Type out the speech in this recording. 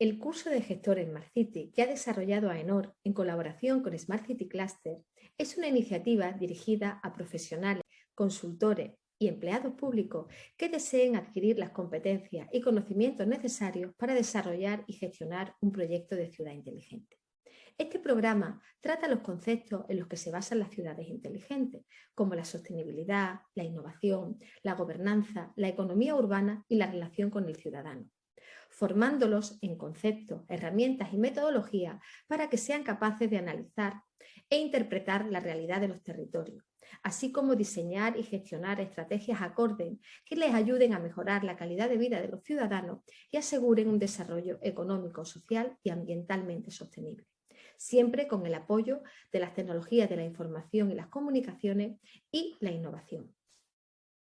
El curso de gestor en Smart City que ha desarrollado AENOR en colaboración con Smart City Cluster es una iniciativa dirigida a profesionales, consultores y empleados públicos que deseen adquirir las competencias y conocimientos necesarios para desarrollar y gestionar un proyecto de ciudad inteligente. Este programa trata los conceptos en los que se basan las ciudades inteligentes, como la sostenibilidad, la innovación, la gobernanza, la economía urbana y la relación con el ciudadano formándolos en conceptos, herramientas y metodologías para que sean capaces de analizar e interpretar la realidad de los territorios, así como diseñar y gestionar estrategias acordes que les ayuden a mejorar la calidad de vida de los ciudadanos y aseguren un desarrollo económico, social y ambientalmente sostenible siempre con el apoyo de las tecnologías de la información y las comunicaciones y la innovación.